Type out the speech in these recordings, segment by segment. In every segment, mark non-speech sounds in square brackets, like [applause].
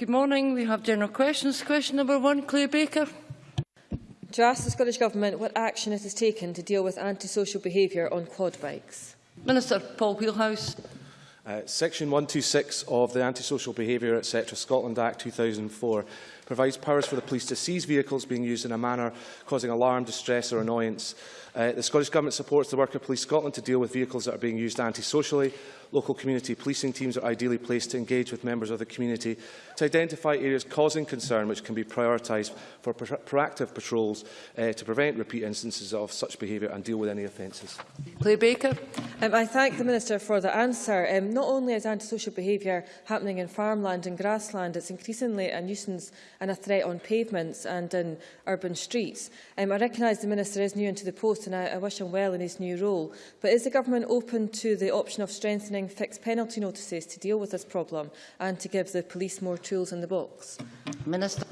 Good morning. We have general questions. Question number one, Claire Baker. To ask the Scottish Government what action it has taken to deal with antisocial behaviour on quad bikes. Minister Paul Wheelhouse. Uh, Section 126 of the Antisocial Behaviour etc. Scotland Act 2004 provides powers for the police to seize vehicles being used in a manner causing alarm, distress or annoyance. Uh, the Scottish Government supports the work of Police Scotland to deal with vehicles that are being used antisocially. Local community policing teams are ideally placed to engage with members of the community to identify areas causing concern which can be prioritised for pro proactive patrols uh, to prevent repeat instances of such behaviour and deal with any offences. Claire Baker. Um, I thank the Minister for the answer. Um, not only is antisocial behaviour happening in farmland and grassland, it's increasingly a nuisance and a threat on pavements and in urban streets. Um, I recognise the Minister is new into the post and I, I wish him well in his new role, but is the Government open to the option of strengthening fixed penalty notices to deal with this problem and to give the police more tools in the box? Minister.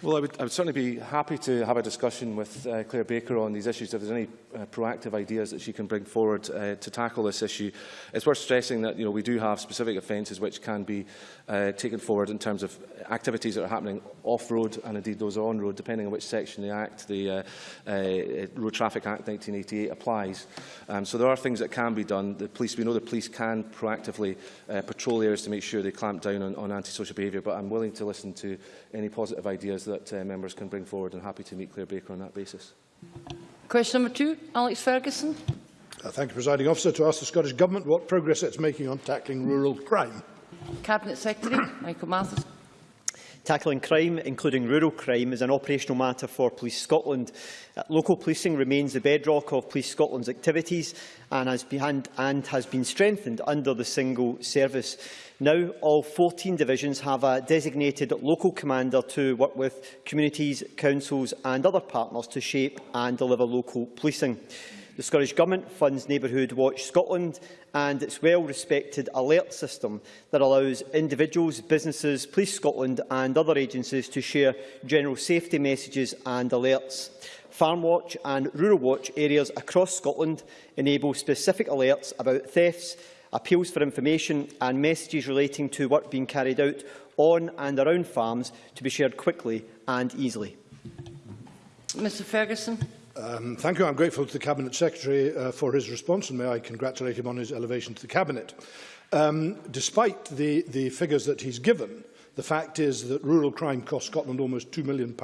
Well, I would, I would certainly be happy to have a discussion with uh, Claire Baker on these issues. If there's any uh, proactive ideas that she can bring forward uh, to tackle this issue, it's worth stressing that you know, we do have specific offences which can be uh, taken forward in terms of activities that are happening off-road and indeed those on-road, depending on which section of the Act, the uh, uh, Road Traffic Act 1988 applies. Um, so there are things that can be done. The police, we know the police can proactively uh, patrol areas to make sure they clamp down on, on antisocial behaviour, but I'm willing to listen to any positive ideas that uh, members can bring forward. and happy to meet Claire Baker on that basis. Question number two, Alex Ferguson. Uh, thank you, Presiding Officer. To ask the Scottish Government what progress it's making on tackling rural crime. Cabinet Secretary Michael Matheson. Tackling crime, including rural crime, is an operational matter for Police Scotland. Uh, local policing remains the bedrock of Police Scotland's activities and has, been, and has been strengthened under the single service. Now, all 14 divisions have a designated local commander to work with communities, councils and other partners to shape and deliver local policing. The Scottish Government funds Neighbourhood Watch Scotland and its well-respected alert system that allows individuals, businesses, Police Scotland and other agencies to share general safety messages and alerts. Farm Watch and Rural Watch areas across Scotland enable specific alerts about thefts, appeals for information and messages relating to work being carried out on and around farms to be shared quickly and easily. Mr Fergusson. Um, thank you. I'm grateful to the Cabinet Secretary uh, for his response and may I congratulate him on his elevation to the Cabinet. Um, despite the, the figures that he's given, the fact is that rural crime cost Scotland almost £2 million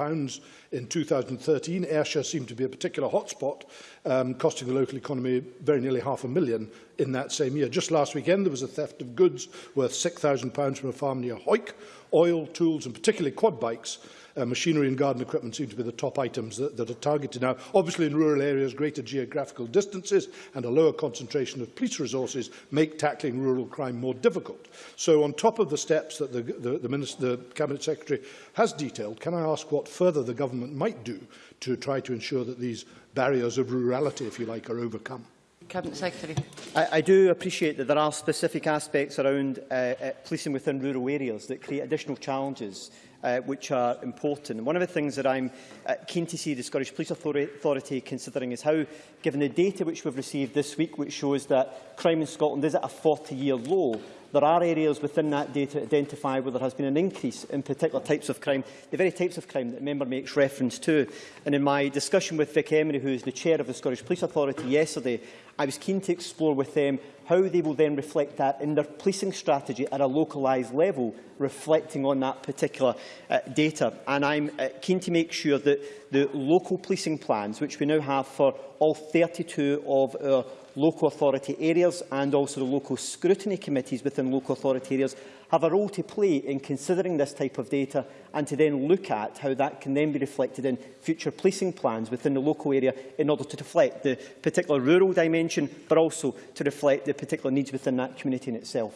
in 2013. Ayrshire seemed to be a particular hotspot, um, costing the local economy very nearly half a million in that same year. Just last weekend, there was a theft of goods worth £6,000 from a farm near Hoyk, oil, tools and particularly quad bikes, uh, machinery and garden equipment seem to be the top items that, that are targeted now. Obviously, in rural areas, greater geographical distances and a lower concentration of police resources make tackling rural crime more difficult. So on top of the steps that the, the, the, Minister, the Cabinet Secretary has detailed, can I ask what further the government might do to try to ensure that these barriers of rurality, if you like, are overcome? Cabinet Secretary. I, I do appreciate that there are specific aspects around uh, uh, policing within rural areas that create additional challenges uh, which are important. And one of the things that I'm uh, keen to see the Scottish Police Authority considering is how, given the data which we've received this week, which shows that crime in Scotland is at a 40-year low, there are areas within that data identified where there has been an increase in particular types of crime, the very types of crime that the member makes reference to. And in my discussion with Vic Emery, who is the chair of the Scottish Police Authority yesterday, I was keen to explore with them how they will then reflect that in their policing strategy at a localised level, reflecting on that particular uh, data. And I'm uh, keen to make sure that the local policing plans, which we now have for all 32 of our local authority areas and also the local scrutiny committees within local authority areas have a role to play in considering this type of data and to then look at how that can then be reflected in future policing plans within the local area in order to reflect the particular rural dimension but also to reflect the particular needs within that community in itself.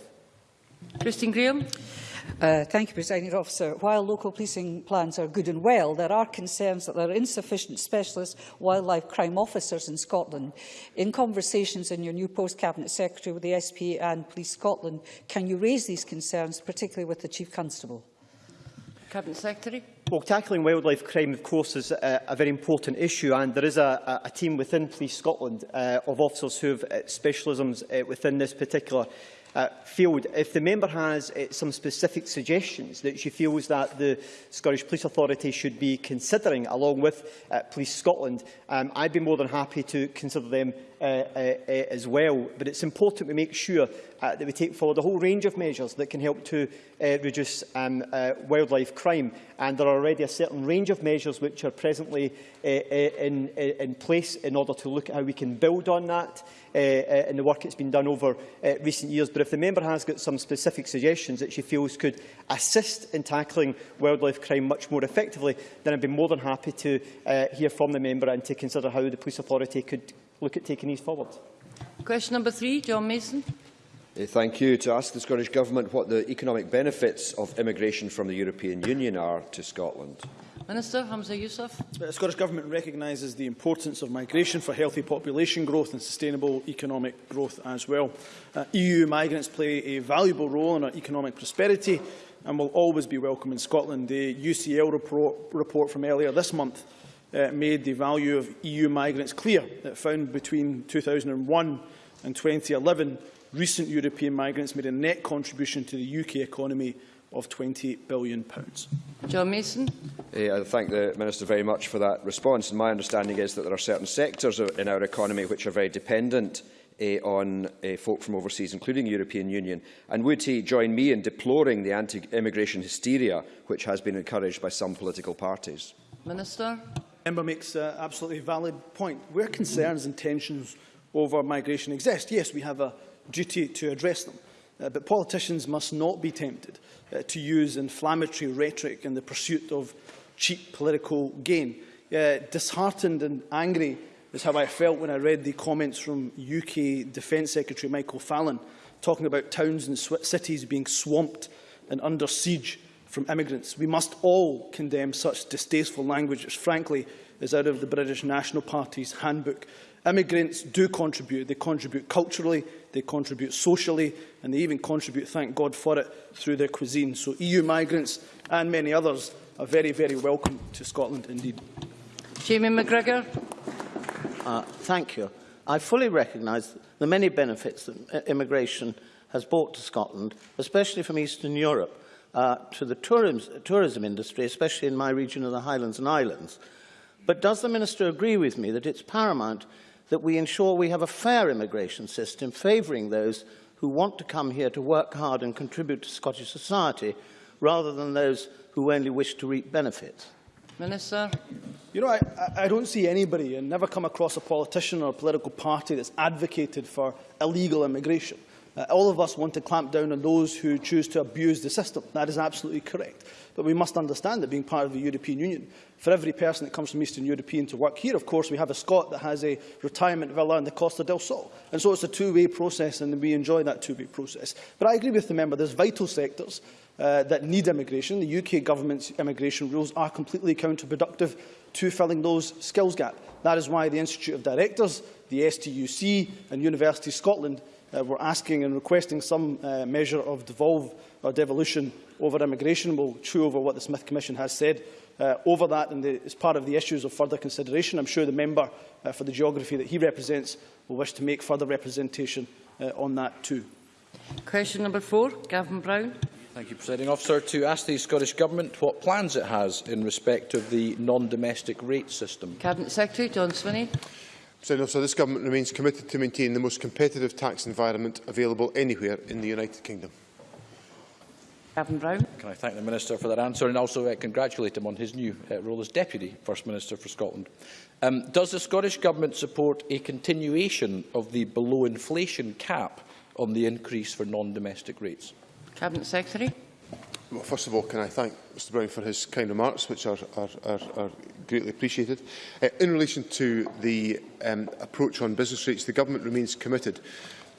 Christine Grahame. Uh, thank you, President Officer. While local policing plans are good and well, there are concerns that there are insufficient specialist wildlife crime officers in Scotland. In conversations in your new post-Cabinet Secretary with the SP and Police Scotland, can you raise these concerns, particularly with the Chief Constable? Cabinet Secretary. Well, tackling wildlife crime, of course, is a, a very important issue, and there is a, a team within Police Scotland uh, of officers who have uh, specialisms uh, within this particular uh, field. If the member has uh, some specific suggestions that she feels that the Scottish Police Authority should be considering, along with uh, Police Scotland, um, I'd be more than happy to consider them uh, uh, uh, as well. But it's important we make sure uh, that we take forward a whole range of measures that can help to uh, reduce um, uh, wildlife crime. And there are already a certain range of measures which are presently uh, uh, in, in place in order to look at how we can build on that uh, uh, in the work that's been done over uh, recent years. But if the member has got some specific suggestions that she feels could assist in tackling wildlife crime much more effectively, then I'd be more than happy to uh, hear from the member and to consider how the Police Authority could look at taking these forward. Question number three, John Mason. Uh, Thank you. To ask the Scottish Government what the economic benefits of immigration from the European Union are to Scotland. Minister Hamza Yousaf. The Scottish Government recognises the importance of migration for healthy population growth and sustainable economic growth as well. Uh, EU migrants play a valuable role in our economic prosperity and will always be welcome in Scotland. The UCL report, report from earlier this month uh, made the value of EU migrants clear. It found between 2001 and 2011, recent European migrants made a net contribution to the UK economy of £20 billion. John Mason. Uh, I thank the Minister very much for that response. And my understanding is that there are certain sectors in our economy which are very dependent uh, on uh, folk from overseas, including the European Union. And would he join me in deploring the anti-immigration hysteria which has been encouraged by some political parties? Minister. Member makes an absolutely valid point. Where concerns and tensions over migration exist, yes, we have a duty to address them. Uh, but politicians must not be tempted uh, to use inflammatory rhetoric in the pursuit of cheap political gain. Uh, disheartened and angry is how I felt when I read the comments from UK Defence Secretary Michael Fallon talking about towns and cities being swamped and under siege from immigrants. We must all condemn such distasteful language, which frankly is out of the British National Party's handbook. Immigrants do contribute. They contribute culturally, they contribute socially, and they even contribute, thank God for it, through their cuisine. So EU migrants and many others are very, very welcome to Scotland indeed. Jamie McGrigor. Uh, thank you. I fully recognise the many benefits that immigration has brought to Scotland, especially from Eastern Europe, uh, to the tourism, tourism industry, especially in my region of the Highlands and Islands. But does the Minister agree with me that it's paramount that we ensure we have a fair immigration system favouring those who want to come here to work hard and contribute to Scottish society, rather than those who only wish to reap benefits? Minister. You know, I, I don't see anybody and never come across a politician or a political party that's advocated for illegal immigration. Uh, all of us want to clamp down on those who choose to abuse the system. That is absolutely correct. But we must understand that being part of the European Union, for every person that comes from Eastern European to work here, of course, we have a Scot that has a retirement villa in the Costa del Sol. And so it's a two-way process, and we enjoy that two-way process. But I agree with the member, there's vital sectors uh, that need immigration. The UK government's immigration rules are completely counterproductive to filling those skills gap. That is why the Institute of Directors, the STUC and University Scotland uh, were asking and requesting some uh, measure of devolve or devolution over immigration. We'll chew over what the Smith Commission has said uh, over that and the, as part of the issues of further consideration. I'm sure the member uh, for the geography that he represents will wish to make further representation uh, on that too. Question number four, Gavin Brown. Thank you, Presiding Officer. To ask the Scottish Government what plans it has in respect of the non-domestic rate system. Cabinet Secretary John Swinney. So, so this government remains committed to maintain the most competitive tax environment available anywhere in the United Kingdom. Gavin Brown. Can I thank the Minister for that answer and also uh, congratulate him on his new uh, role as Deputy First Minister for Scotland. Um, does the Scottish Government support a continuation of the below inflation cap on the increase for non-domestic rates? Cabinet Secretary. Well, first of all, can I thank Mr Brown for his kind remarks, which are, are, are, are greatly appreciated. Uh, in relation to the um, approach on business rates, the Government remains committed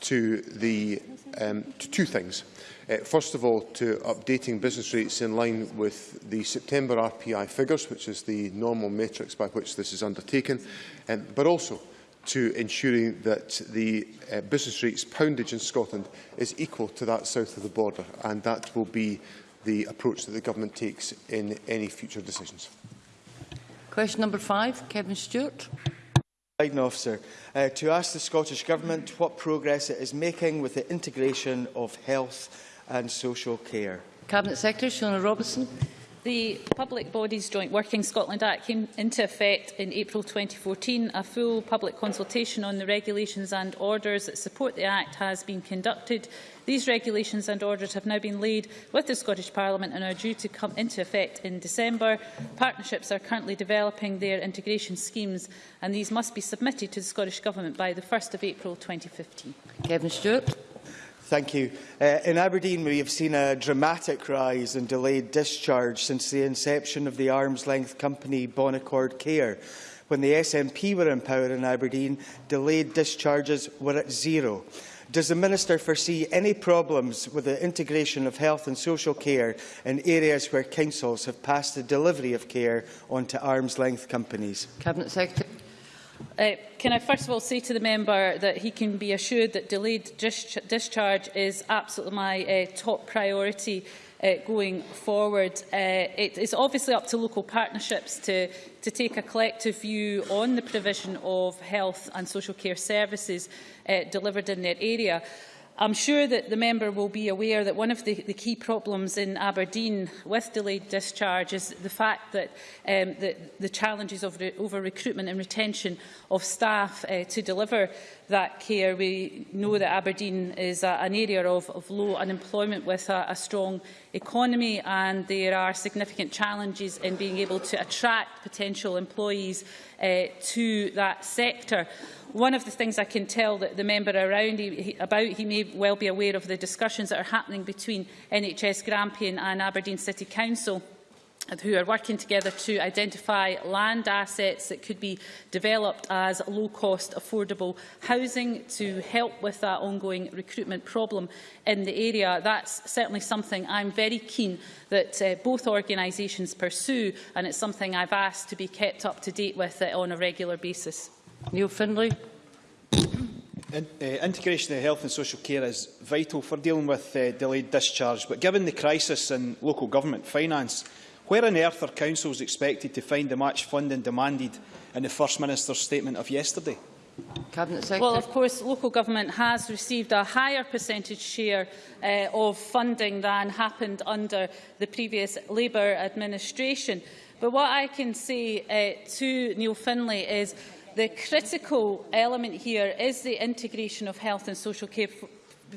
to, the, um, to two things. Uh, first of all, to updating business rates in line with the September RPI figures, which is the normal matrix by which this is undertaken, um, but also to ensuring that the uh, business rates poundage in Scotland is equal to that south of the border, and that will be the approach that the government takes in any future decisions. Question number five, Kevin Stewart. Officer, uh, to ask the Scottish Government what progress it is making with the integration of health and social care. Cabinet Secretary Shona Robinson. The Public Bodies Joint Working Scotland Act came into effect in April 2014. A full public consultation on the regulations and orders that support the Act has been conducted. These regulations and orders have now been laid with the Scottish Parliament and are due to come into effect in December. Partnerships are currently developing their integration schemes and these must be submitted to the Scottish Government by the 1st of April 2015. Kevin Stewart. Thank you. Uh, in Aberdeen, we have seen a dramatic rise in delayed discharge since the inception of the arm's-length company Bonaccord Care. When the SNP were in power in Aberdeen, delayed discharges were at zero. Does the Minister foresee any problems with the integration of health and social care in areas where councils have passed the delivery of care onto arm's-length companies? Cabinet Secretary. Uh, can I first of all say to the member that he can be assured that delayed dis discharge is absolutely my uh, top priority uh, going forward. Uh, it is obviously up to local partnerships to, to take a collective view on the provision of health and social care services uh, delivered in their area. I'm sure that the member will be aware that one of the, the key problems in Aberdeen with delayed discharge is the fact that um, the, the challenges of re over recruitment and retention of staff uh, to deliver. That care. We know that Aberdeen is a, an area of, of low unemployment with a, a strong economy and there are significant challenges in being able to attract potential employees uh, to that sector. One of the things I can tell that the member around he, he, about, he may well be aware of the discussions that are happening between NHS Grampian and Aberdeen City Council who are working together to identify land assets that could be developed as low-cost affordable housing to help with that ongoing recruitment problem in the area. That's certainly something I'm very keen that uh, both organisations pursue and it's something I've asked to be kept up to date with uh, on a regular basis. Neil Findlay. In, uh, integration of health and social care is vital for dealing with uh, delayed discharge, but given the crisis in local government finance, where on earth are councils expected to find the match funding demanded in the First Minister's statement of yesterday? Well, of course, local government has received a higher percentage share uh, of funding than happened under the previous Labour administration. But what I can say uh, to Neil Findlay is the critical element here is the integration of health and social care. For,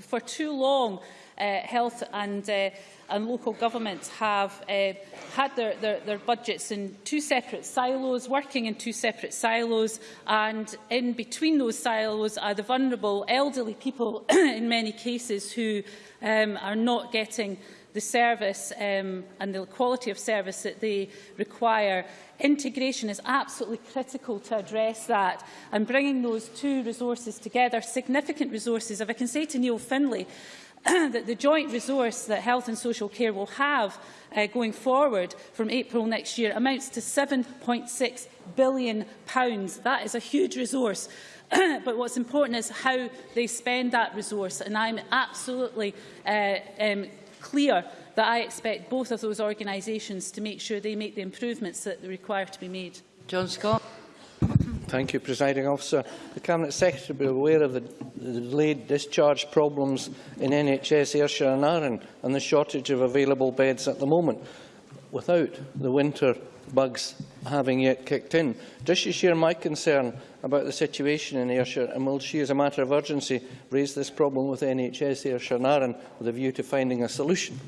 for too long, uh, health and, uh, and local governments have uh, had their, their, their budgets in two separate silos, working in two separate silos, and in between those silos are the vulnerable elderly people, [clears throat] in many cases, who um, are not getting the service um, and the quality of service that they require. Integration is absolutely critical to address that and bringing those two resources together, significant resources. If I can say to Neil Findlay, [clears throat] that the joint resource that health and social care will have uh, going forward from April next year amounts to £7.6 billion. pounds. That is a huge resource. [clears throat] but what's important is how they spend that resource. And I'm absolutely uh, um, clear that I expect both of those organisations to make sure they make the improvements that they require to be made. John Scott. Thank you, Presiding Officer. The Cabinet Secretary will be aware of the, the delayed discharge problems in NHS Ayrshire and Arran and the shortage of available beds at the moment, without the winter bugs having yet kicked in. Does she share my concern about the situation in Ayrshire and will she, as a matter of urgency, raise this problem with NHS Ayrshire and Arran with a view to finding a solution?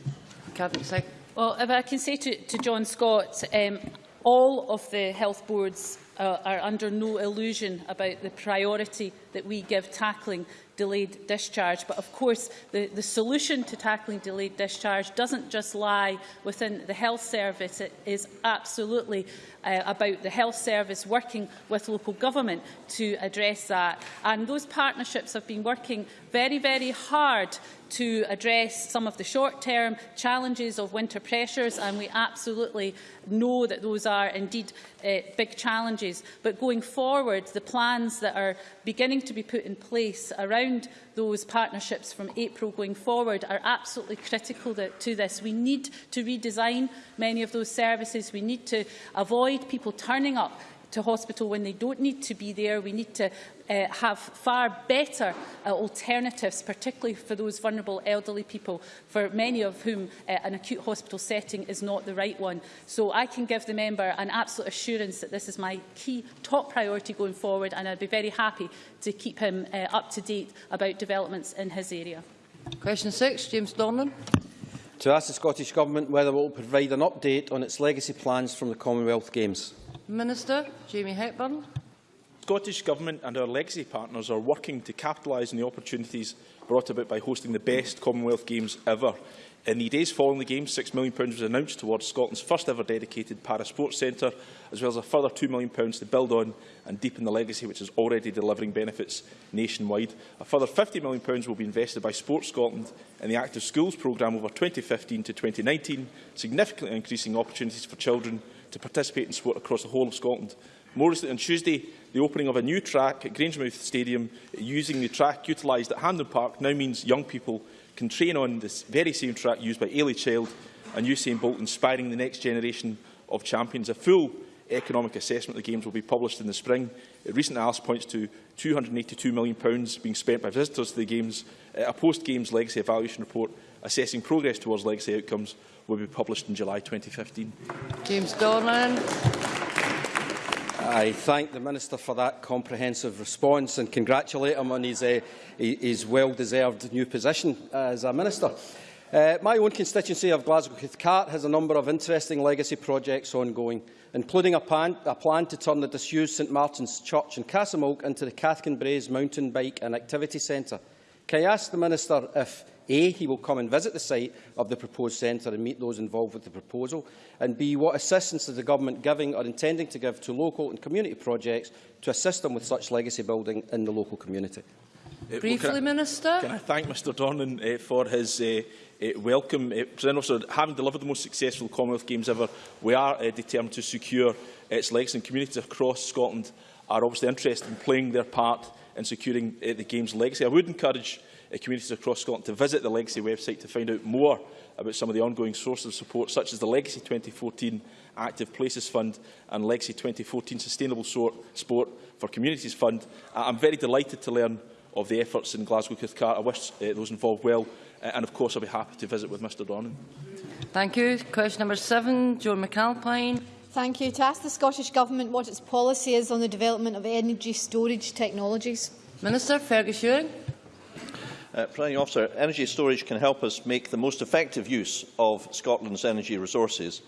Cabinet Secretary. Well, if I can say to, to John Scott, um, all of the health boards uh, are under no illusion about the priority that we give tackling delayed discharge. But of course, the, the solution to tackling delayed discharge doesn't just lie within the health service. It is absolutely uh, about the health service working with local government to address that. And those partnerships have been working very, very hard to address some of the short-term challenges of winter pressures, and we absolutely know that those are indeed uh, big challenges. But going forward, the plans that are beginning to be put in place around those partnerships from April going forward are absolutely critical to this. We need to redesign many of those services. We need to avoid people turning up to hospital when they don't need to be there. We need to uh, have far better uh, alternatives, particularly for those vulnerable elderly people, for many of whom uh, an acute hospital setting is not the right one. So I can give the member an absolute assurance that this is my key top priority going forward, and I'd be very happy to keep him uh, up to date about developments in his area. Question 6, James Dornan to ask the Scottish Government whether it will provide an update on its legacy plans from the Commonwealth Games. Minister Jamie Hepburn. Scottish Government and our legacy partners are working to capitalise on the opportunities brought about by hosting the best Commonwealth Games ever. In the days following the Games, £6 million was announced towards Scotland's first ever dedicated para sports centre, as well as a further £2 million to build on and deepen the legacy which is already delivering benefits nationwide. A further £50 million will be invested by Sports Scotland in the Active Schools programme over 2015 to 2019, significantly increasing opportunities for children to participate in sport across the whole of Scotland. More recently, on Tuesday, the opening of a new track at Grangemouth Stadium using the track utilised at Hampden Park now means young people can train on this very same track used by Eilidh Child and Usain Bolt, inspiring the next generation of champions. A full economic assessment of the Games will be published in the spring. A recent analysis points to £282 million being spent by visitors to the Games. Uh, a post-Games legacy evaluation report assessing progress towards legacy outcomes will be published in July 2015. James Dornan. I thank the Minister for that comprehensive response and congratulate him on his, uh, his well-deserved new position as a Minister. Uh, my own constituency of Glasgow Cathcart has a number of interesting legacy projects ongoing, including a plan, a plan to turn the disused St Martin's Church in Castlemilk into the Cathkin Braes Mountain Bike and Activity Centre. Can I ask the Minister if A. He will come and visit the site of the proposed centre and meet those involved with the proposal. And B. What assistance is the Government giving or intending to give to local and community projects to assist them with such legacy building in the local community? Uh, Briefly, well, can I, Minister. Can I thank Mr Dornan uh, for his uh, uh, welcome. Uh, President Officer, having delivered the most successful Commonwealth Games ever, we are uh, determined to secure its legacy and communities across Scotland are obviously interested in playing their part in securing uh, the game's legacy. I would encourage uh, communities across Scotland to visit the Legacy website to find out more about some of the ongoing sources of support, such as the Legacy 2014 Active Places Fund and Legacy 2014 Sustainable Sport for Communities Fund. Uh, I'm very delighted to learn of the efforts in Glasgow Cathcart. I wish uh, those involved well, uh, and of course I'll be happy to visit with Mr Dornan. Thank you. Question number seven, Joan McAlpine. Thank you. To ask the Scottish Government what its policy is on the development of energy storage technologies. Minister Fergus Ewing. Uh, Presiding Officer, energy storage can help us make the most effective use of Scotland's energy resources.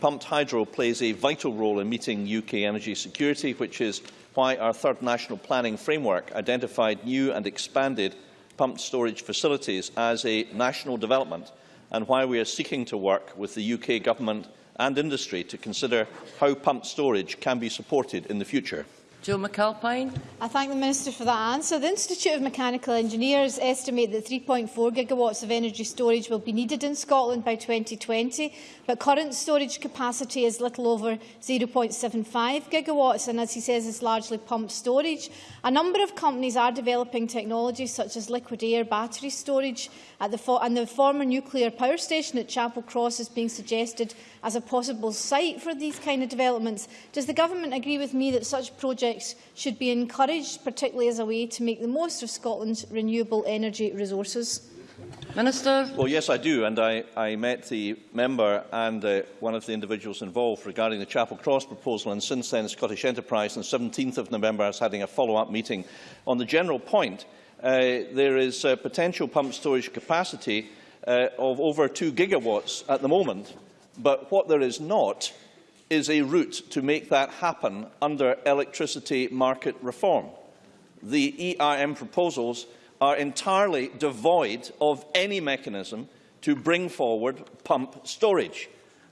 Pumped hydro plays a vital role in meeting UK energy security, which is why our third national planning framework identified new and expanded pumped storage facilities as a national development and why we are seeking to work with the UK Government and industry to consider how pumped storage can be supported in the future. Joe McAlpine. I thank the Minister for that answer. The Institute of Mechanical Engineers estimate that 3.4 gigawatts of energy storage will be needed in Scotland by 2020, but current storage capacity is little over 0.75 gigawatts, and as he says, it's largely pumped storage. A number of companies are developing technologies such as liquid air battery storage, at the and the former nuclear power station at Chapelcross is being suggested as a possible site for these kind of developments. Does the Government agree with me that such projects should be encouraged, particularly as a way to make the most of Scotland's renewable energy resources? Minister. Well, yes, I do, and I, I met the member and uh, one of the individuals involved regarding the Chapelcross proposal, and since then Scottish Enterprise on the 17th of November is having a follow-up meeting on the general point. Uh, there is uh, potential pump storage capacity uh, of over 2 gigawatts at the moment, but what there is not is a route to make that happen under electricity market reform. The ERM proposals are entirely devoid of any mechanism to bring forward pump storage.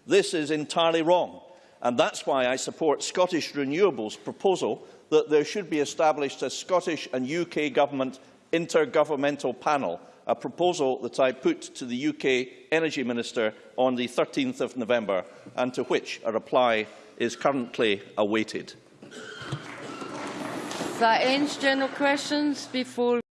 This is entirely wrong, and that's why I support Scottish Renewables' proposal that there should be established a Scottish and UK Government intergovernmental panel, a proposal that I put to the UK Energy Minister on the 13th of November and to which a reply is currently awaited. That ends general questions before